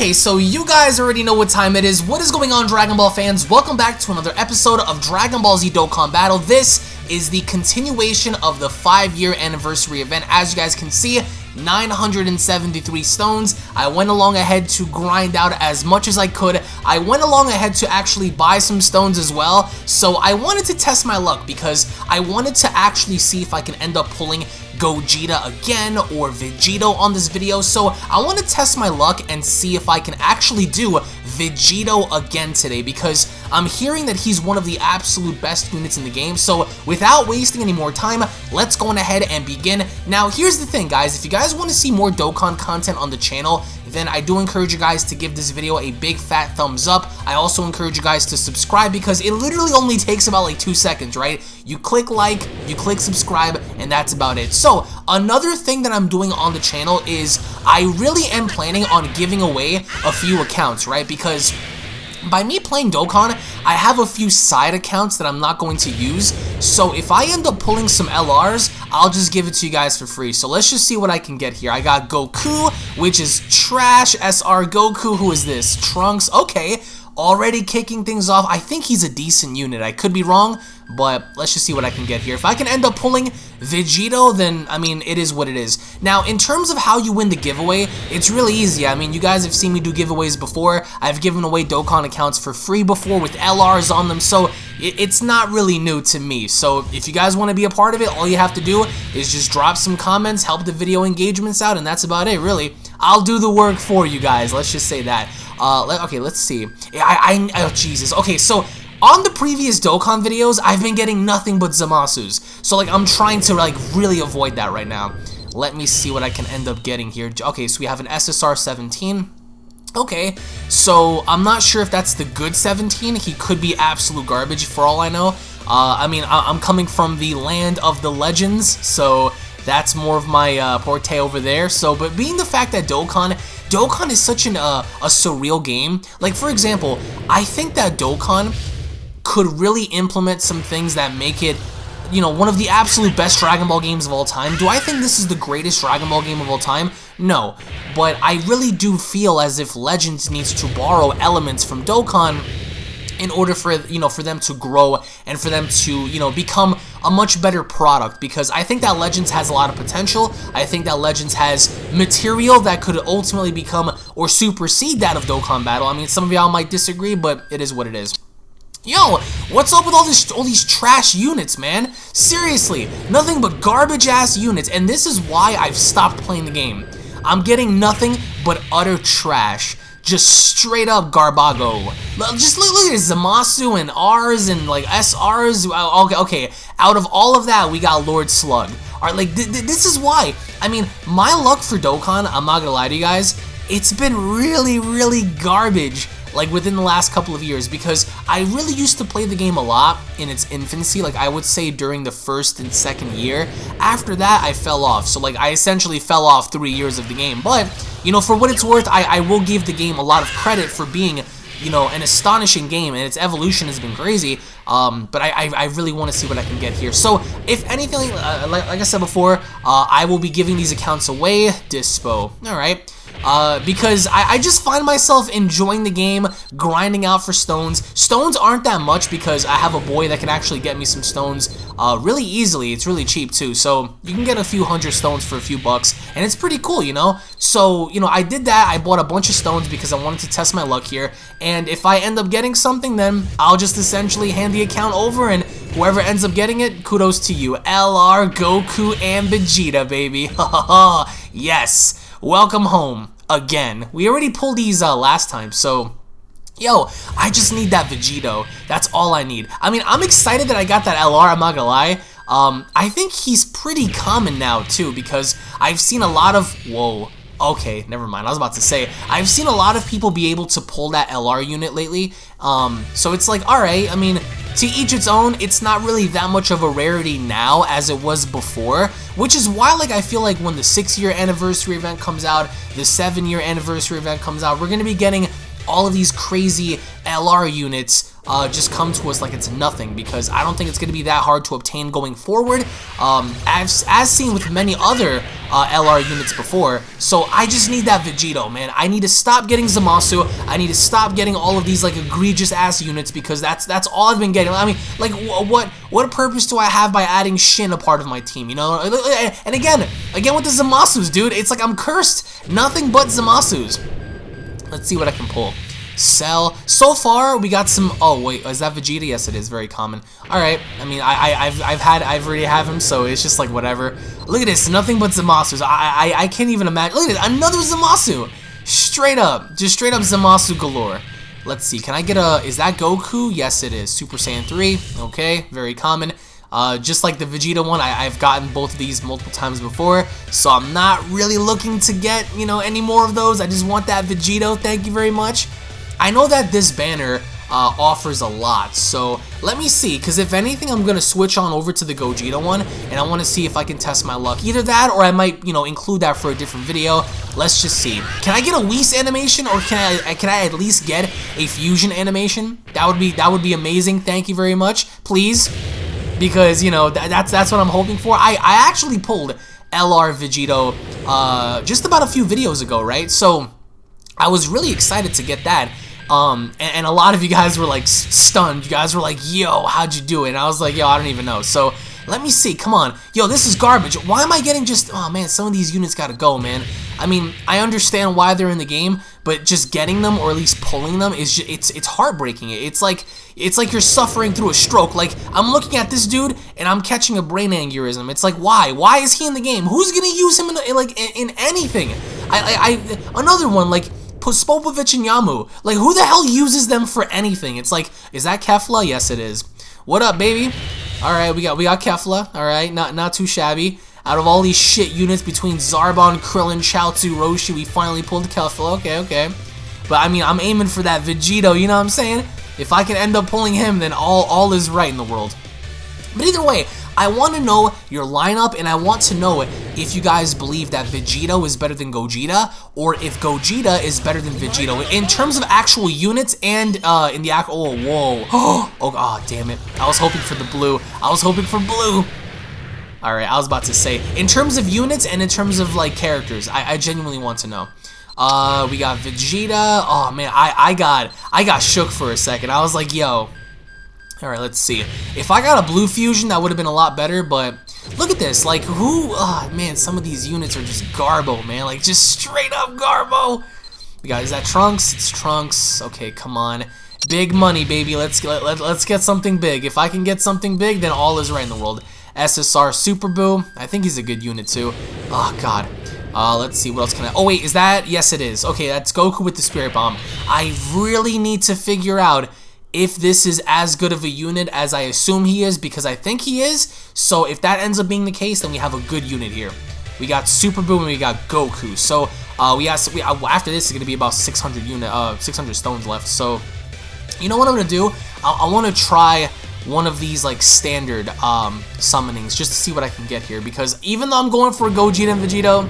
Okay, so you guys already know what time it is. What is going on, Dragon Ball fans? Welcome back to another episode of Dragon Ball Z Dokkan Battle. This is the continuation of the 5-year anniversary event. As you guys can see, 973 stones. I went along ahead to grind out as much as I could. I went along ahead to actually buy some stones as well. So I wanted to test my luck because I wanted to actually see if I can end up pulling Gogeta again or Vegito on this video, so I want to test my luck and see if I can actually do Vegito again today because I'm hearing that he's one of the absolute best units in the game, so without wasting any more time, let's go on ahead and begin. Now, here's the thing, guys. If you guys want to see more Dokkan content on the channel, then I do encourage you guys to give this video a big fat thumbs up. I also encourage you guys to subscribe because it literally only takes about like two seconds, right? You click like, you click subscribe, and that's about it. So, another thing that I'm doing on the channel is I really am planning on giving away a few accounts, right? Because by me playing Dokkan, I have a few side accounts that I'm not going to use, so if I end up pulling some LRs, I'll just give it to you guys for free. So let's just see what I can get here. I got Goku, which is trash. SR Goku, who is this? Trunks, okay already kicking things off. I think he's a decent unit. I could be wrong, but let's just see what I can get here. If I can end up pulling Vegito, then, I mean, it is what it is. Now, in terms of how you win the giveaway, it's really easy. I mean, you guys have seen me do giveaways before. I've given away Dokkan accounts for free before with LRs on them, so it's not really new to me. So if you guys want to be a part of it, all you have to do is just drop some comments, help the video engagements out, and that's about it, really. I'll do the work for you guys, let's just say that. Uh, let, okay, let's see. I, I, oh, Jesus. Okay, so on the previous Dokkan videos, I've been getting nothing but Zamasus. So, like, I'm trying to, like, really avoid that right now. Let me see what I can end up getting here. Okay, so we have an SSR 17. Okay, so I'm not sure if that's the good 17. He could be absolute garbage for all I know. Uh, I mean, I am coming from the land of the legends, so that's more of my uh, over there. So, but being the fact that Dokkan Dokkan is such an uh, a surreal game. Like, for example, I think that Dokkan could really implement some things that make it, you know, one of the absolute best Dragon Ball games of all time. Do I think this is the greatest Dragon Ball game of all time? No. But I really do feel as if Legends needs to borrow elements from Dokkan in order for you know for them to grow and for them to you know become a much better product because I think that Legends has a lot of potential. I think that Legends has material that could ultimately become or supersede that of Dokkan Battle. I mean, some of y'all might disagree, but it is what it is. Yo, what's up with all this all these trash units, man? Seriously, nothing but garbage ass units, and this is why I've stopped playing the game. I'm getting nothing but utter trash. Just straight up Garbago. Just look, look at Zamasu and R's and like SR's. Okay, okay. Out of all of that, we got Lord Slug. Alright, like th th this is why. I mean, my luck for Dokkan, I'm not gonna lie to you guys, it's been really, really garbage like within the last couple of years because I really used to play the game a lot in its infancy, like I would say during the first and second year. After that, I fell off, so like I essentially fell off three years of the game. But, you know, for what it's worth, I, I will give the game a lot of credit for being you know, an astonishing game, and its evolution has been crazy. Um, but I, I, I really want to see what I can get here. So, if anything, uh, like, like, I said before, uh, I will be giving these accounts away. Dispo. All right uh, because I, I, just find myself enjoying the game, grinding out for stones. Stones aren't that much because I have a boy that can actually get me some stones uh, really easily. It's really cheap too, so you can get a few hundred stones for a few bucks, and it's pretty cool, you know? So, you know, I did that. I bought a bunch of stones because I wanted to test my luck here, and if I end up getting something, then I'll just essentially hand the account over, and whoever ends up getting it, kudos to you. LR, Goku, and Vegeta, baby. yes. Welcome home. Again. We already pulled these uh, last time, so... Yo, I just need that Vegito. That's all I need. I mean, I'm excited that I got that LR, I'm not gonna lie. Um, I think he's pretty common now, too, because I've seen a lot of... Whoa. Okay, never mind. I was about to say, I've seen a lot of people be able to pull that LR unit lately. Um, so it's like, alright, I mean, to each its own, it's not really that much of a rarity now as it was before, which is why like I feel like when the 6 year anniversary event comes out, the 7 year anniversary event comes out, we're going to be getting all of these crazy LR units uh, just come to us like it's nothing because I don't think it's going to be that hard to obtain going forward, um, as, as seen with many other uh, LR units before. So I just need that Vegito, man. I need to stop getting Zamasu. I need to stop getting all of these like egregious ass units because that's that's all I've been getting. I mean, like what what purpose do I have by adding Shin a part of my team? You know, and again, again with the Zamasus, dude, it's like I'm cursed. Nothing but Zamasus. Let's see what I can pull. Cell. So far, we got some. Oh wait, is that Vegeta? Yes, it is. Very common. All right. I mean, I, I have I've had I've already have him, so it's just like whatever. Look at this. Nothing but Zamasu. I I I can't even imagine. Look at. Another Zamasu. Straight up, just straight up Zamasu galore. Let's see. Can I get a? Is that Goku? Yes, it is. Super Saiyan 3. Okay. Very common. Uh, just like the Vegeta one, I, have gotten both of these multiple times before, so I'm not really looking to get, you know, any more of those. I just want that Vegito, thank you very much. I know that this banner uh, offers a lot, so let me see, because if anything, I'm going to switch on over to the Gogeta one, and I want to see if I can test my luck. Either that, or I might, you know, include that for a different video. Let's just see. Can I get a Whis animation, or can I, can I at least get a Fusion animation? That would be, that would be amazing. Thank you very much. Please because you know th that's that's what I'm hoping for. I I actually pulled LR Vegito uh, just about a few videos ago, right? So I was really excited to get that. Um, and, and, a lot of you guys were like stunned. You guys were like, "Yo, how'd you do it?" And I was like, "Yo, I don't even know." So let me see. Come on. Yo, this is garbage. Why am I getting just... Oh, man, some of these units gotta go, man. I mean, I understand why they're in the game, but just getting them or at least pulling them is just, it's it's heartbreaking. It's like it's like you're suffering through a stroke. Like I'm looking at this dude and I'm catching a brain aneurysm. It's like why? Why is he in the game? Who's gonna use him in, in like in, in anything? I, I, I another one like Spopovich and Yamu. Like who the hell uses them for anything? It's like is that Kefla? Yes, it is. What up, baby? All right, we got we got Kefla. All right, not not too shabby. Out of all these shit units between Zarbon, Krillin, Chaozu, Roshi, we finally pulled Kefla. Okay, okay. But I mean, I'm aiming for that Vegito, you know what I'm saying? If I can end up pulling him, then all, all is right in the world. But either way, I want to know your lineup, and I want to know if you guys believe that Vegito is better than Gogeta, or if Gogeta is better than Vegito in terms of actual units and uh, in the actual. Oh, whoa! Oh, oh, damn it! I was hoping for the blue. I was hoping for blue. All right, I was about to say in terms of units and in terms of like characters, I, I genuinely want to know. Uh, we got Vegeta. Oh man, I I got I got shook for a second. I was like, yo, Alright, let's see. If I got a blue fusion, that would have been a lot better, but look at this. Like, who... Oh, man, some of these units are just Garbo, man. Like, just straight up Garbo. We got, is that Trunks? It's Trunks. Okay, come on. Big money, baby. Let's, let, let, let's get something big. If I can get something big, then all is right in the world. SSR Super Buu. I think he's a good unit, too. Oh, God. Uh, let's see, what else can I... Oh, wait, is that... Yes, it is. Okay, that's Goku with the Spirit Bomb. I really need to figure out if this is as good of a unit as I assume he is, because I think he is. So if that ends up being the case, then we have a good unit here. We got Super Buu and we got Goku. So uh, we, have, we uh, after this is going to be about 600 unit, uh, 600 stones left. So you know what I'm to do? I, I want to try one of these like standard um, summonings just to see what I can get here. Because even though I'm going for Gogeta and Vegito,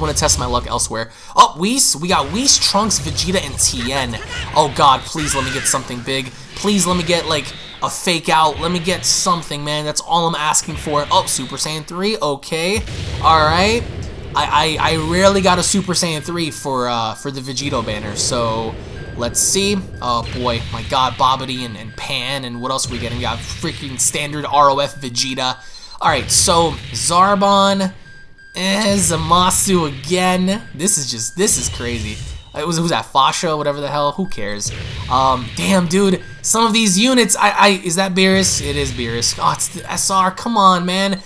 want to test my luck elsewhere. Oh, Whis. We got Whis, Trunks, Vegeta, and Tien. Oh, God. Please let me get something big. Please let me get, like, a fake out. Let me get something, man. That's all I'm asking for. Oh, Super Saiyan 3. Okay. All right. I, I, I rarely got a Super Saiyan 3 for, uh, for the Vegito banner, so... Let's see. Oh boy, my god, Babidi and, and Pan, and what else are we getting? We got freaking standard ROF Vegeta. Alright, so Zarbon, Zamasu again. This is just, this is crazy. It was, who's that, Fasha, whatever the hell, who cares? Um, damn, dude, some of these units, I, I, is that Beerus? It is Beerus. Oh, it's the SR, come on, man.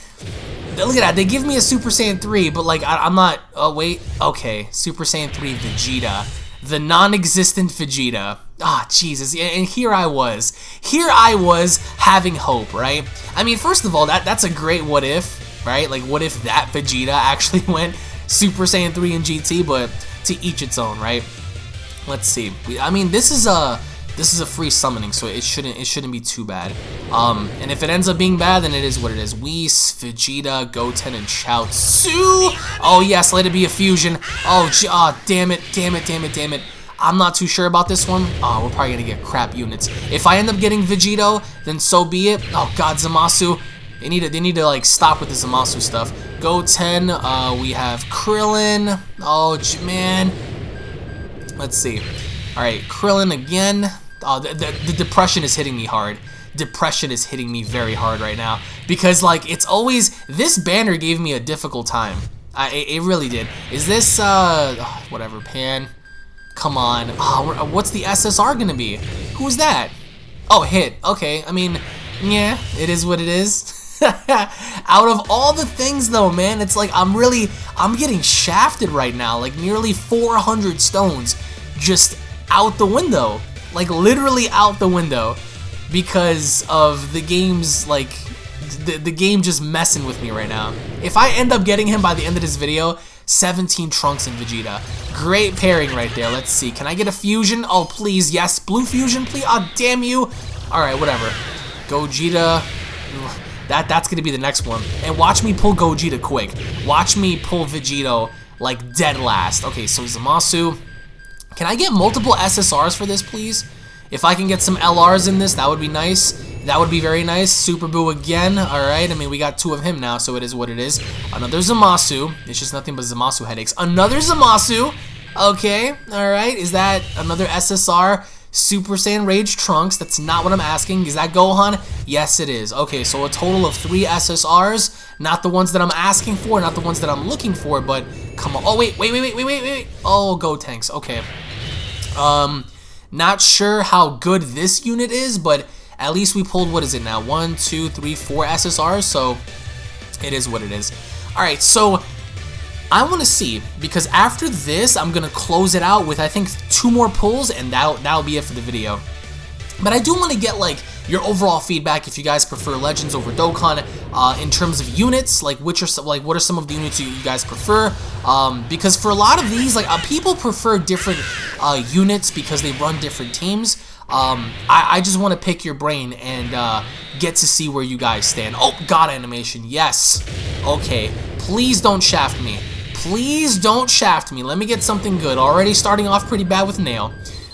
Look at that, they give me a Super Saiyan 3, but like, I, am not, oh, wait, okay, Super Saiyan 3 Vegeta. The non-existent Vegeta. Ah, oh, Jesus, and here I was. Here I was having hope, right? I mean, first of all, that that's a great what if, right? Like, what if that Vegeta actually went Super Saiyan 3 and GT, but to each its own, right? Let's see. I mean, this is a this is a free summoning, so it shouldn't it shouldn't be too bad. Um, and if it ends up being bad, then it is what it is. Whis, Vegeta, Goten, and Chaozu. Oh yes, let it be a fusion. Oh, oh damn it, damn it, damn it, damn it. I'm not too sure about this one. Oh, we're probably gonna get crap units. If I end up getting Vegito, then so be it. Oh god, Zamasu. They need to, they need to like stop with the Zamasu stuff. Goten, uh, we have Krillin. Oh, man. Let's see. All right, Krillin again. Oh, the, the, the depression is hitting me hard depression is hitting me very hard right now because like it's always this banner gave me a difficult time I, it, it really did is this uh whatever pan come on oh, what's the SSR gonna be who's that oh hit okay I mean yeah it is what it is out of all the things though man it's like I'm really I'm getting shafted right now like nearly 400 stones just out the window like literally out the window because of the game's like the, the game just messing with me right now. If I end up getting him by the end of this video, 17 Trunks and Vegeta. Great pairing right there. Let's see. Can I get a fusion? Oh, please. Yes. Blue fusion, please. Oh, damn you. All right, whatever. Gogeta. That, that's going to be the next one. And watch me pull Gogeta quick. Watch me pull Vegito like dead last. Okay, so Zamasu. Can I get multiple SSRs for this, please? If I can get some LRs in this, that would be nice. That would be very nice. Super Buu again. Alright, I mean, we got two of him now, so it is what it is. Another Zamasu. It's just nothing but Zamasu headaches. Another Zamasu. Okay, alright. Is that another SSR? Super Saiyan Rage Trunks. That's not what I'm asking. Is that Gohan? Yes, it is. Okay, so a total of three SSRs. Not the ones that I'm asking for, not the ones that I'm looking for, but come on. Oh, wait, wait, wait, wait, wait, wait, wait. Oh, Gotenks. Okay. Um, not sure how good this unit is, but at least we pulled, what is it now? One, two, three, four SSRs, so it is what it is. Alright, so I want to see, because after this, I'm going to close it out with, I think, two more pulls, and that'll, that'll be it for the video. But I do want to get, like, your overall feedback if you guys prefer Legends over Dokkan uh, in terms of units, like which are some, like what are some of the units you, you guys prefer? Um, because for a lot of these, like uh, people prefer different uh, units because they run different teams. Um, I, I, just want to pick your brain and uh, get to see where you guys stand. Oh, God animation, yes. Okay, please don't shaft me. Please don't shaft me. Let me get something good. Already starting off pretty bad with Nail.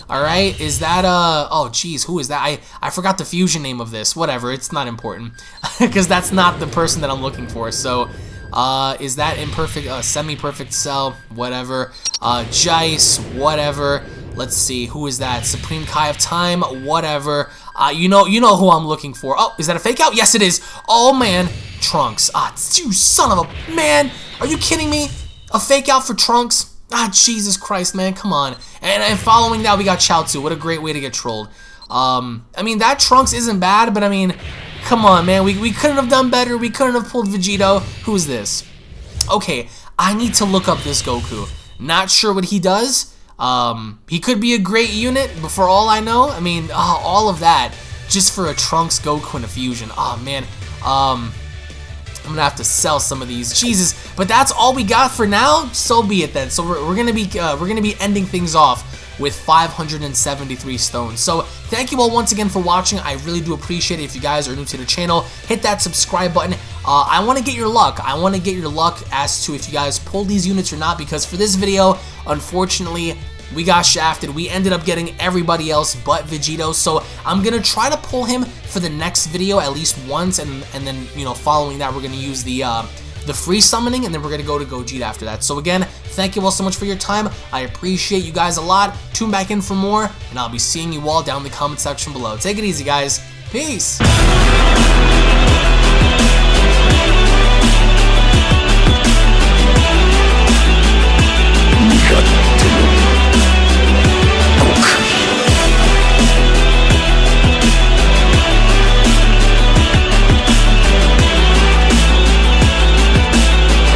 Alright, is that, uh, oh jeez, who is that? I, I forgot the fusion name of this. Whatever, it's not important. Because that's not the person that I'm looking for. So, uh, is that imperfect, uh, semi-perfect cell? Whatever. Uh, Jice, whatever. Let's see, who is that? Supreme Kai of Time, whatever. Uh, you know, you know who I'm looking for. Oh, is that a fake out? Yes, it is. Oh, man. Trunks. Ah, you son of a... Man, are you kidding me? A fake out for Trunks? Ah, Jesus Christ, man, come on. And, and following that, we got Chaozu. What a great way to get trolled. Um, I mean, that Trunks isn't bad, but I mean, come on, man. We, we couldn't have done better. We couldn't have pulled Vegito. Who's this? Okay, I need to look up this Goku. Not sure what he does. Um, he could be a great unit, but for all I know, I mean, oh, all of that just for a Trunks Goku and a fusion. Oh, man. Um, I'm gonna have to sell some of these. Jesus, but that's all we got for now. So be it then. So we're, we're gonna be uh, we're gonna be ending things off with 573 stones. So thank you all once again for watching. I really do appreciate it. If you guys are new to the channel, hit that subscribe button. Uh, I want to get your luck. I want to get your luck as to if you guys pull these units or not because for this video, unfortunately, we got shafted. We ended up getting everybody else but Vegito, so I'm going to try to pull him for the next video at least once, and, and then, you know, following that, we're going to use the... Uh, the free summoning, and then we're going to go to Gogeta after that. So again, thank you all so much for your time. I appreciate you guys a lot. Tune back in for more, and I'll be seeing you all down in the comment section below. Take it easy, guys. Peace!